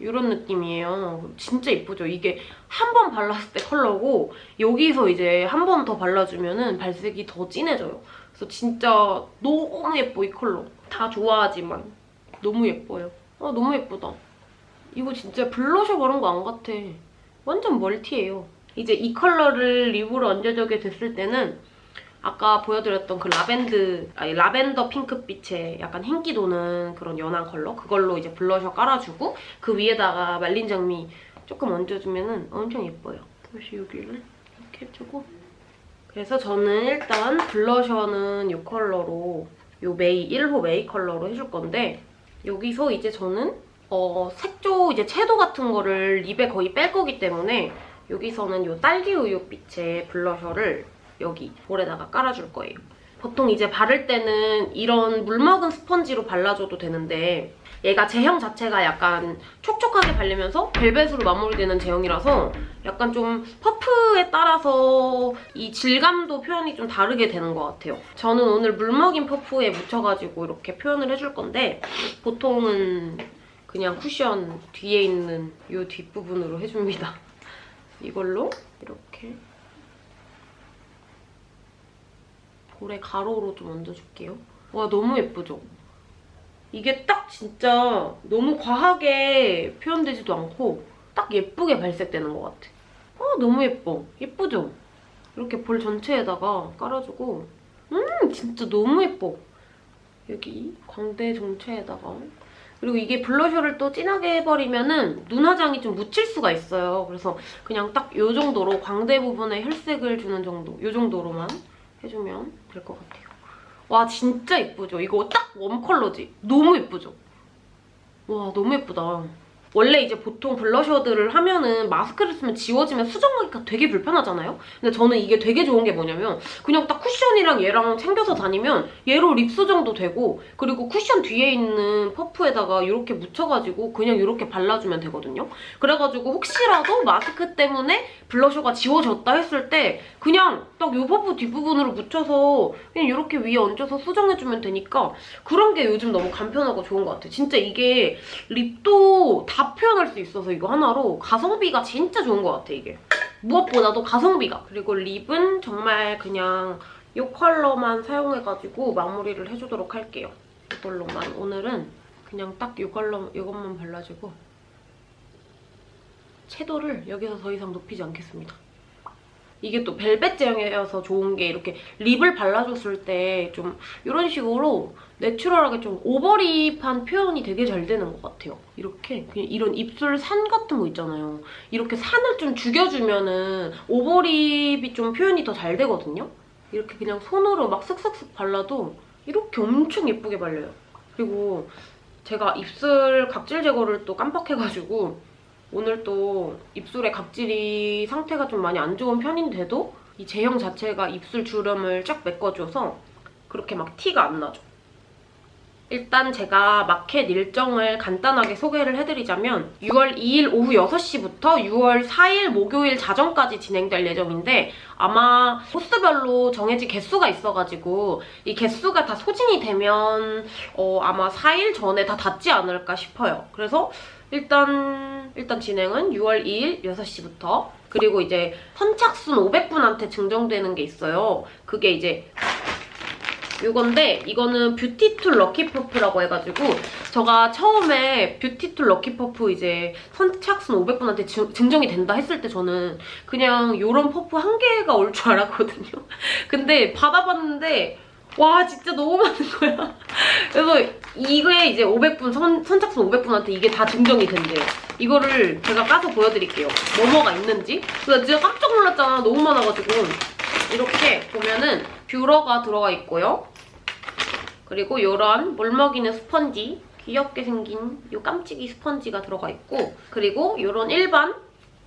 이런 느낌이에요. 진짜 예쁘죠? 이게 한 번 발랐을 때 컬러고 여기서 이제 한 번 더 발라주면 발색이 더 진해져요. 그래서 진짜 너무 예뻐, 이 컬러. 다 좋아하지만 너무 예뻐요. 아, 너무 예쁘다. 이거 진짜 블러셔 바른 거 안 같아. 완전 멀티예요. 이제 이 컬러를 립으로 얹어주게 됐을 때는 아까 보여드렸던 그 라벤드, 아니 라벤더 핑크빛의 약간 흰기 도는 그런 연한 컬러 그걸로 이제 블러셔 깔아주고 그 위에다가 말린 장미 조금 얹어주면 엄청 예뻐요. 다시 여기를 이렇게 해주고 그래서 저는 일단 블러셔는 이 컬러로 이 메이 1호 메이 컬러로 해줄 건데 여기서 이제 저는 어, 색조 이제 채도 같은 거를 립에 거의 뺄 거기 때문에 여기서는 이 딸기 우유 빛의 블러셔를 여기 볼에다가 깔아줄 거예요. 보통 이제 바를 때는 이런 물먹은 스펀지로 발라줘도 되는데 얘가 제형 자체가 약간 촉촉하게 발리면서 벨벳으로 마무리되는 제형이라서 약간 좀 퍼프에 따라서 이 질감도 표현이 좀 다르게 되는 것 같아요. 저는 오늘 물먹인 퍼프에 묻혀가지고 이렇게 표현을 해줄 건데 보통은 그냥 쿠션 뒤에 있는 이 뒷부분으로 해줍니다. 이걸로 이렇게 볼에 가로로 좀 얹어줄게요. 와 너무 예쁘죠? 이게 딱 진짜 너무 과하게 표현되지도 않고 딱 예쁘게 발색되는 것 같아. 아 너무 예뻐. 예쁘죠? 이렇게 볼 전체에다가 깔아주고 음 진짜 너무 예뻐. 여기 광대 종체에다가 그리고 이게 블러셔를 또 진하게 해버리면 은 눈 화장이 좀 묻힐 수가 있어요. 그래서 그냥 딱 이 정도로 광대 부분에 혈색을 주는 정도 이 정도로만 해주면 될 것 같아요. 와 진짜 예쁘죠? 이거 딱 웜 컬러지? 너무 예쁘죠? 와 너무 예쁘다. 원래 이제 보통 블러셔들을 하면은 마스크를 쓰면 지워지면 수정하기가 되게 불편하잖아요? 근데 저는 이게 되게 좋은 게 뭐냐면 그냥 딱 쿠션이랑 얘랑 챙겨서 다니면 얘로 립 수정도 되고 그리고 쿠션 뒤에 있는 퍼프에다가 이렇게 묻혀가지고 그냥 이렇게 발라주면 되거든요? 그래가지고 혹시라도 마스크 때문에 블러셔가 지워졌다 했을 때 그냥 딱 이 퍼프 뒷부분으로 묻혀서 그냥 이렇게 위에 얹어서 수정해주면 되니까 그런 게 요즘 너무 간편하고 좋은 것 같아요. 진짜 이게 립도 다 표현할 수 있어서 이거 하나로 가성비가 진짜 좋은 것 같아, 이게. 무엇보다도 가성비가. 그리고 립은 정말 그냥 이 컬러만 사용해가지고 마무리를 해주도록 할게요. 이걸로만. 오늘은 그냥 딱 이 컬러, 이것만 발라주고 채도를 여기서 더 이상 높이지 않겠습니다. 이게 또 벨벳 제형이어서 좋은 게 이렇게 립을 발라줬을 때 좀 이런 식으로 내추럴하게 좀 오버립한 표현이 되게 잘 되는 것 같아요. 이렇게 그냥 이런 입술 산 같은 거 있잖아요. 이렇게 산을 좀 죽여주면 은 오버립이 좀 표현이 더 잘 되거든요. 이렇게 그냥 손으로 막 슥슥슥 발라도 이렇게 엄청 예쁘게 발려요. 그리고 제가 입술 각질 제거를 또 깜빡해가지고 오늘 또 입술의 각질이 상태가 좀 많이 안 좋은 편인데도 이 제형 자체가 입술 주름을 쫙 메꿔줘서 그렇게 막 티가 안 나죠. 일단 제가 마켓 일정을 간단하게 소개를 해드리자면 6월 2일 오후 6시부터 6월 4일 목요일 자정까지 진행될 예정인데 아마 코스별로 정해진 개수가 있어가지고 이 개수가 다 소진이 되면 어, 아마 4일 전에 다 닫지 않을까 싶어요. 그래서 일단 일단 진행은 6월 2일 6시부터 그리고 이제 선착순 500분한테 증정되는 게 있어요. 그게 이제 이건데 이거는 뷰티툴 럭키퍼프라고 해가지고 제가 처음에 뷰티툴 럭키퍼프 이제 선착순 500분한테 증정이 된다 했을 때 저는 그냥 이런 퍼프 한 개가 올 줄 알았거든요. 근데 받아봤는데 와 진짜 너무 많은 거야. 그래서 이거에 이제 500분 선, 선착순 500분한테 이게 다 증정이 된대요. 이거를 제가 까서 보여드릴게요. 뭐뭐가 있는지. 그래서 진짜 깜짝 놀랐잖아. 너무 많아가지고. 이렇게 보면은 뷰러가 들어가 있고요. 그리고 이런 물 먹이는 스펀지 귀엽게 생긴 이 깜찍이 스펀지가 들어가 있고 그리고 이런 일반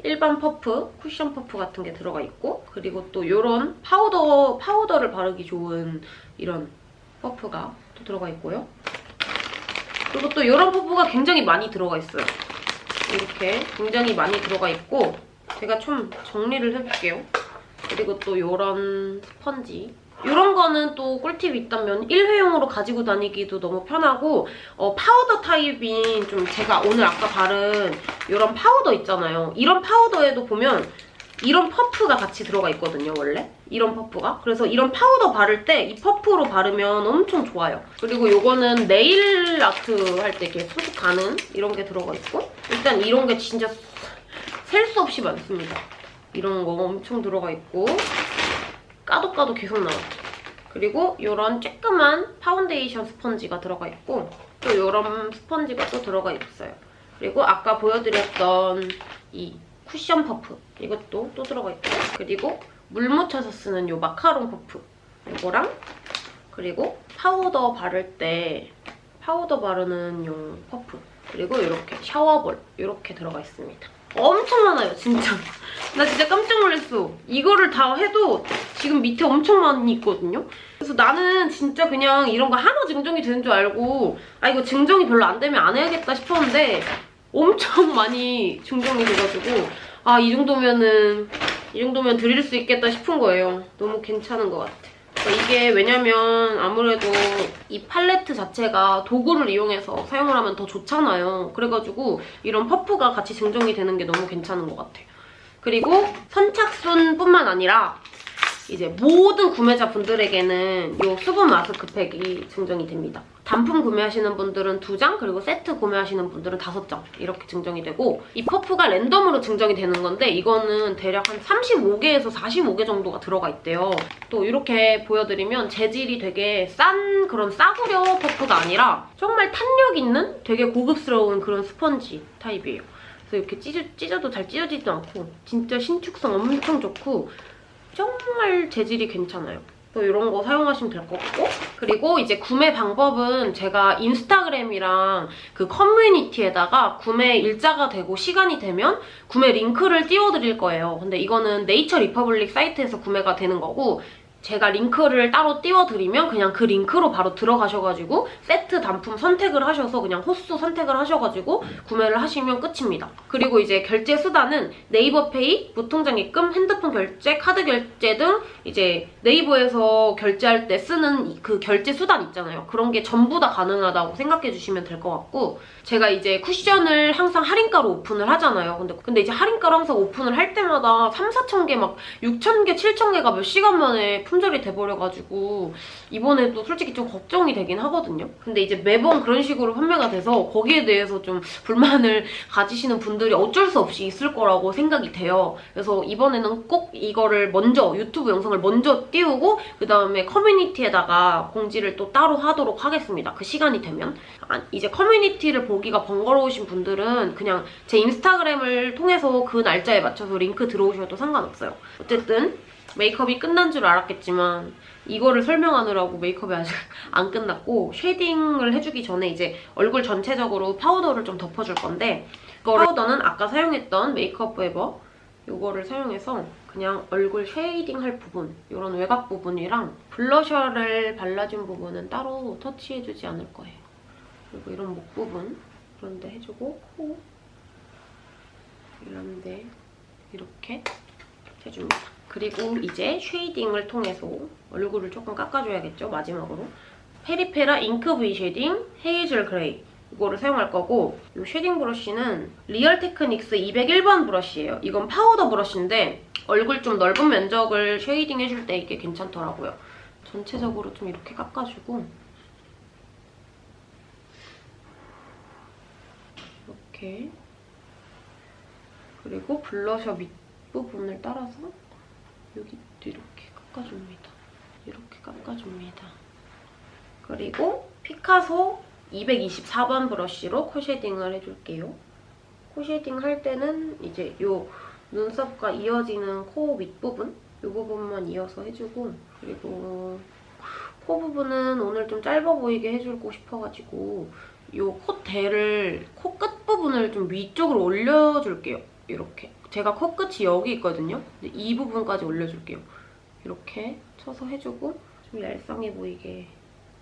일반 퍼프, 쿠션 퍼프 같은 게 들어가 있고 그리고 또 이런 파우더, 파우더를 바르기 좋은 이런 퍼프가 또 들어가 있고요. 그리고 또 이런 퍼프가 굉장히 많이 들어가 있어요. 이렇게 굉장히 많이 들어가 있고 제가 좀 정리를 해볼게요. 그리고 또 이런 스펀지 이런 거는 또 꿀팁이 있다면 일회용으로 가지고 다니기도 너무 편하고 어, 파우더 타입인 좀 제가 오늘 아까 바른 이런 파우더 있잖아요. 이런 파우더에도 보면 이런 퍼프가 같이 들어가 있거든요, 원래. 이런 퍼프가. 그래서 이런 파우더 바를 때 이 퍼프로 바르면 엄청 좋아요. 그리고 이거는 네일 아트 할 때 이렇게 손톱 가는 이런 게 들어가 있고 일단 이런 게 진짜 셀 수 없이 많습니다. 이런 거 엄청 들어가 있고 까도 까도 계속 나와요. 그리고 이런 쬐끄만 파운데이션 스펀지가 들어가 있고 또 이런 스펀지가 또 들어가 있어요. 그리고 아까 보여드렸던 이 쿠션 퍼프 이것도 또 들어가 있고 그리고 물 묻혀서 쓰는 이 마카롱 퍼프 이거랑 그리고 파우더 바를 때 파우더 바르는 용 퍼프 그리고 이렇게 샤워볼 이렇게 들어가 있습니다. 엄청 많아요, 진짜. 나 진짜 깜짝 놀랐어. 이거를 다 해도 지금 밑에 엄청 많이 있거든요? 그래서 나는 진짜 그냥 이런 거 하나 증정이 되는 줄 알고 아 이거 증정이 별로 안 되면 안 해야겠다 싶었는데 엄청 많이 증정이 돼가지고 아 이 정도면은 이 정도면 드릴 수 있겠다 싶은 거예요. 너무 괜찮은 것 같아. 그러니까 이게 왜냐면 아무래도 이 팔레트 자체가 도구를 이용해서 사용을 하면 더 좋잖아요. 그래가지고 이런 퍼프가 같이 증정이 되는 게 너무 괜찮은 것 같아요. 그리고 선착순뿐만 아니라 이제 모든 구매자분들에게는 이 수분 마스크팩이 증정이 됩니다. 단품 구매하시는 분들은 2장 그리고 세트 구매하시는 분들은 5장 이렇게 증정이 되고 이 퍼프가 랜덤으로 증정이 되는 건데 이거는 대략 한 35개에서 45개 정도가 들어가 있대요. 또 이렇게 보여드리면 재질이 되게 싼 그런 싸구려 퍼프가 아니라 정말 탄력 있는 되게 고급스러운 그런 스펀지 타입이에요. 그래서 이렇게 찢어, 찢어도 잘 찢어지지도 않고 진짜 신축성 엄청 좋고 정말 재질이 괜찮아요. 또 이런 거 사용하시면 될 것 같고 그리고 이제 구매 방법은 제가 인스타그램이랑 그 커뮤니티에다가 구매 일자가 되고 시간이 되면 구매 링크를 띄워드릴 거예요. 근데 이거는 네이처 리퍼블릭 사이트에서 구매가 되는 거고 제가 링크를 따로 띄워드리면 그냥 그 링크로 바로 들어가셔가지고 세트 단품 선택을 하셔서 그냥 호수 선택을 하셔가지고 구매를 하시면 끝입니다. 그리고 이제 결제 수단은 네이버페이, 무통장 입금, 핸드폰 결제, 카드 결제 등 이제 네이버에서 결제할 때 쓰는 그 결제 수단 있잖아요. 그런 게 전부 다 가능하다고 생각해 주시면 될 것 같고 제가 이제 쿠션을 항상 할인가로 오픈을 하잖아요. 근데, 근데 이제 할인가로 항상 오픈을 할 때마다 3, 4천 개 막 6천 개, 7천 개가 몇 시간 만에 품절이 돼버려가지고 이번에도 솔직히 좀 걱정이 되긴 하거든요. 근데 이제 매번 그런 식으로 판매가 돼서 거기에 대해서 좀 불만을 가지시는 분들이 어쩔 수 없이 있을 거라고 생각이 돼요. 그래서 이번에는 꼭 이거를 먼저 유튜브 영상을 먼저 띄우고 그 다음에 커뮤니티에다가 공지를 또 따로 하도록 하겠습니다. 그 시간이 되면. 아, 이제 커뮤니티를 보기가 번거로우신 분들은 그냥 제 인스타그램을 통해서 그 날짜에 맞춰서 링크 들어오셔도 상관없어요. 어쨌든 메이크업이 끝난 줄 알았겠지만 이거를 설명하느라고 메이크업이 아직 안 끝났고 shading을 해주기 전에 이제 얼굴 전체적으로 파우더를 좀 덮어줄 건데 파우더는 아까 사용했던 메이크업 포에버 이거를 사용해서 그냥 얼굴 shading 할 부분 이런 외곽 부분이랑 블러셔를 발라준 부분은 따로 터치해주지 않을 거예요. 그리고 이런 목 부분 이런 데 해주고 코 이런 데 이렇게 해줍니다. 그리고 이제 shading을 통해서 얼굴을 조금 깎아줘야겠죠, 마지막으로. 페리페라 잉크 V 쉐딩 헤이즐 그레이 이거를 사용할 거고 이 shading 브러쉬는 리얼 테크닉스 201번 브러쉬예요. 이건 파우더 브러쉬인데 얼굴 좀 넓은 면적을 shading 해줄 때 이게 괜찮더라고요. 전체적으로 좀 이렇게 깎아주고 이렇게 그리고 블러셔 밑부분을 따라서 여기도 이렇게 깎아줍니다. 이렇게 깎아줍니다. 그리고 피카소 224번 브러쉬로 코 shading을 해줄게요. 코 shading 할 때는 이제 요 눈썹과 이어지는 코 밑부분 이 부분만 이어서 해주고 그리고 코 부분은 오늘 좀 짧아 보이게 해주고 싶어가지고 이 콧대를 코 끝 부분을 좀 위쪽으로 올려줄게요. 이렇게. 제가 코끝이 여기 있거든요. 이 부분까지 올려줄게요. 이렇게 쳐서 해주고 좀 얄쌍해 보이게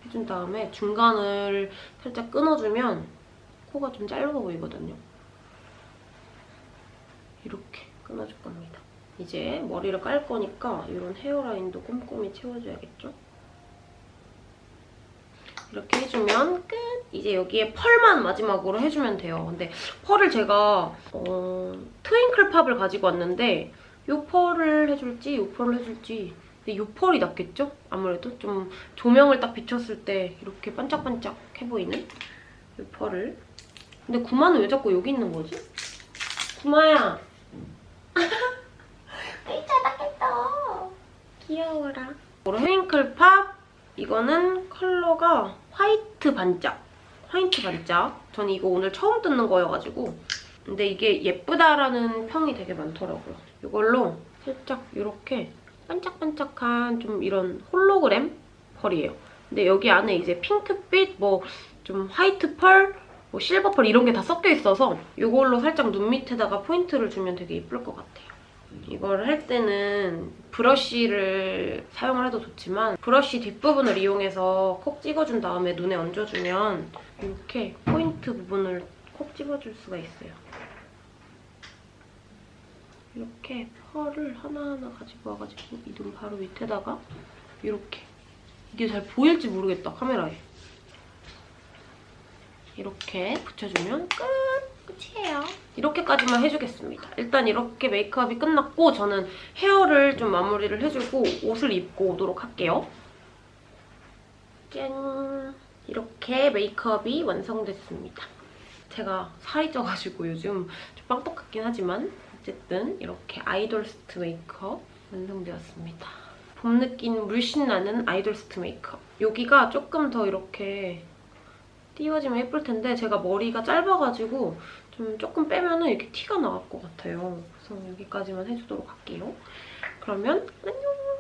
해준 다음에 중간을 살짝 끊어주면 코가 좀 짧아 보이거든요. 이렇게 끊어줄 겁니다. 이제 머리를 깔 거니까 이런 헤어라인도 꼼꼼히 채워줘야겠죠? 이렇게 해주면 끝! 이제 여기에 펄만 마지막으로 해주면 돼요. 근데 펄을 제가 어, 트윙클 팝을 가지고 왔는데 이 펄을 해줄지 이 펄을 해줄지 근데 이 펄이 낫겠죠? 아무래도 좀 조명을 딱 비췄을 때 이렇게 반짝반짝 해 보이는 이 펄을 근데 구마는 왜 자꾸 여기 있는 거지? 구마야! 이 찾았겠어! 귀여워라. 트윙클 팝 이거는 컬러가 화이트 반짝. 화이트 반짝. 저는 이거 오늘 처음 뜯는 거여가지고 근데 이게 예쁘다라는 평이 되게 많더라고요. 이걸로 살짝 이렇게 반짝반짝한 좀 이런 홀로그램 펄이에요. 근데 여기 안에 이제 핑크빛, 뭐 좀 화이트 펄, 뭐 실버 펄 이런 게 다 섞여 있어서 이걸로 살짝 눈 밑에다가 포인트를 주면 되게 예쁠 것 같아요. 이걸 할 때는 브러쉬를 사용을 해도 좋지만 브러쉬 뒷부분을 이용해서 콕 찍어준 다음에 눈에 얹어주면 이렇게 포인트 부분을 콕 찍어줄 수가 있어요. 이렇게 펄을 하나하나 가지고 와가지고 이 눈 바로 밑에다가 이렇게 이게 잘 보일지 모르겠다, 카메라에. 이렇게 붙여주면 끝! 끝이에요. 이렇게까지만 해주겠습니다. 일단 이렇게 메이크업이 끝났고 저는 헤어를 좀 마무리를 해주고 옷을 입고 오도록 할게요. 짠! 이렇게 메이크업이 완성됐습니다. 제가 살이 쪄가지고 요즘 좀 빵떡 같긴 하지만 어쨌든 이렇게 아이돌 스트 메이크업 완성되었습니다. 봄 느낌 물씬 나는 아이돌 스트 메이크업. 여기가 조금 더 이렇게 띄워지면 예쁠 텐데 제가 머리가 짧아가지고 좀 조금 빼면 은 이렇게 티가 나올 것 같아요. 그래서 여기까지만 해주도록 할게요. 그러면 안녕!